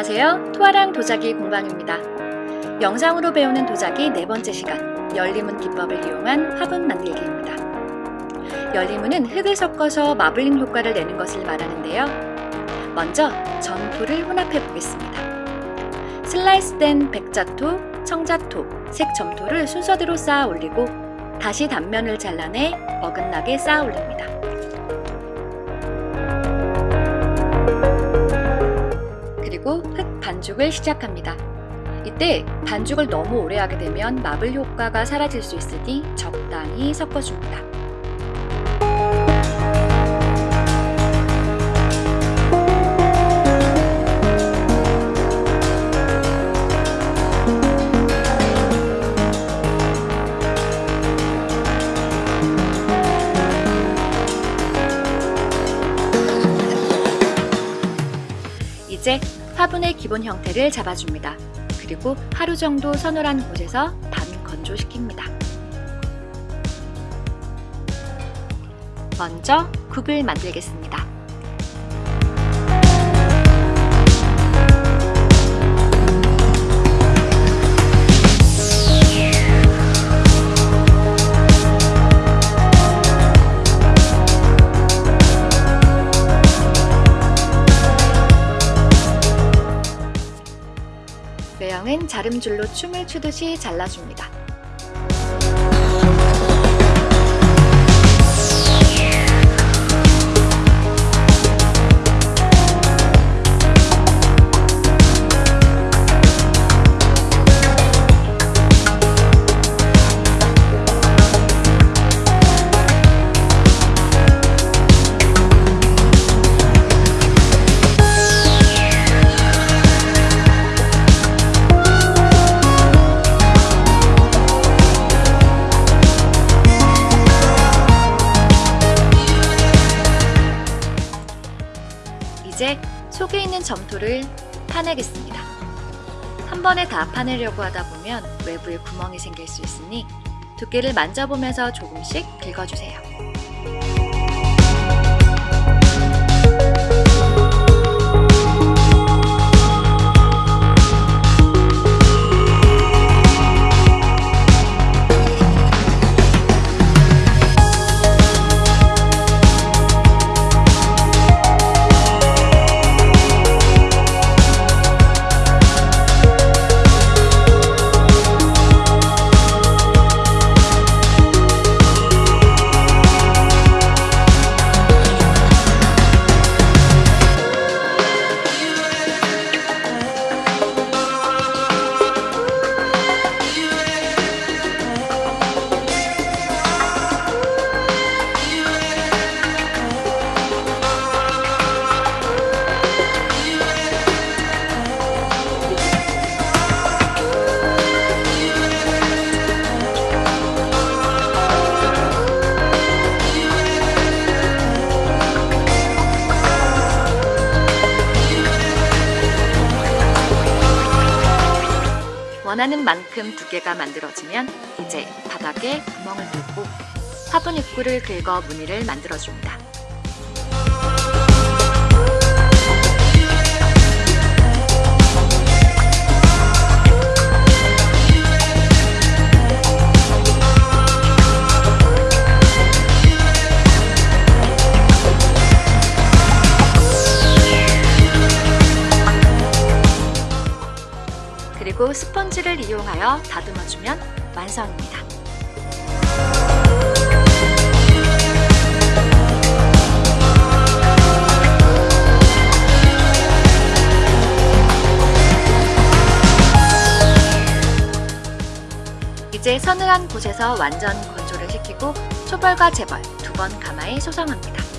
안녕하세요. 토아랑 도자기 공방입니다. 영상으로 배우는 도자기 네 번째 시간, 열리문 기법을 이용한 화분 만들기입니다. 열리문은 흙을 섞어서 마블링 효과를 내는 것을 말하는데요. 먼저 점토를 혼합해 보겠습니다. 슬라이스된 백자토, 청자토, 색점토를 순서대로 쌓아 올리고 다시 단면을 잘라내 어긋나게 쌓아 올립니다. 그리고 흙 반죽을 시작합니다. 이때 반죽을 너무 오래 하게 되면 마블 효과가 사라질 수 있으니 적당히 섞어줍니다. 화분의 기본 형태를 잡아줍니다. 그리고 하루 정도 서늘한 곳에서 반 건조시킵니다. 먼저 국을 만들겠습니다. 자름줄로 춤을 추듯이 잘라줍니다. 속에 있는 점토를 파내겠습니다. 한 번에 다 파내려고 하다 보면 외부에 구멍이 생길 수 있으니 두께를 만져보면서 조금씩 긁어주세요. 원하는 만큼 두께가 만들어지면 이제 바닥에 구멍을 뚫고 화분 입구를 긁어 무늬를 만들어줍니다. 그리고 스펀지를 이용하여 다듬어주면 완성입니다. 이제 서늘한 곳에서 완전 건조를 시키고 초벌과 재벌 두 번 가마에 소성합니다.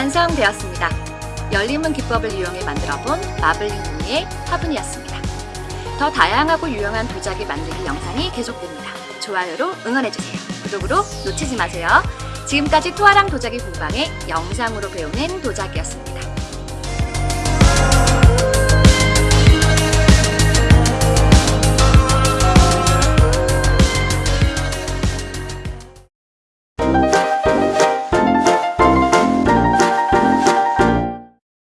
완성되었습니다. 열림문 기법을 이용해 만들어본 마블링 무늬의 화분이었습니다. 더 다양하고 유용한 도자기 만들기 영상이 계속됩니다. 좋아요로 응원해주세요. 구독으로 놓치지 마세요. 지금까지 투아랑 도자기 공방의 영상으로 배우는 도자기였습니다.